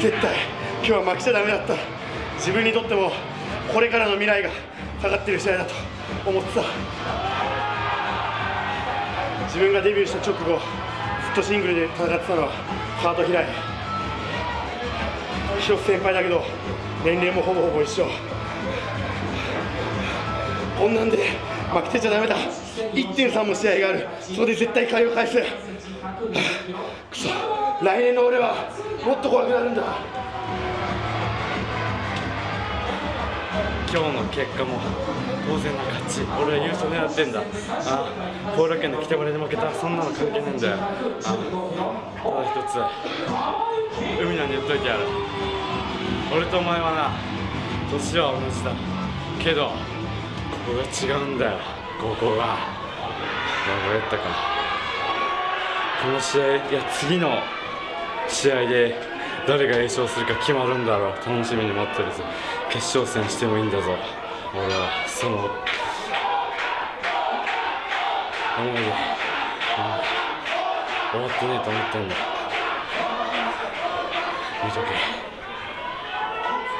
絶対今日は負けちゃダメだった。自分にとってもこれからの未来がかかってる試合だと思ってた。自分がデビューした直後ずっとシングルで戦ってたのはハート開い広瀬先輩だけど年齢もほぼほぼ一緒。こんなんで負けてちゃダメだ。1.3も試合がある。そこで絶対借りを返すくそ。来年の俺はもっと怖くなるんだ。今日の結果も当然の勝ち。俺は優勝狙ってんだ。あ後楽園で北村で負けた。そんなの関係ないんだよ。あただ一つ。海野に言っといてやる。俺とお前はな年は同じだ。けどここが違うんだよ。ここが分かったかこの試合いや次の試合で誰が優勝するか決まるんだろう楽しみに待ってるぞ決勝戦してもいいんだぞ俺は。その思いで、終わってねえと思ってんだ。見とけ。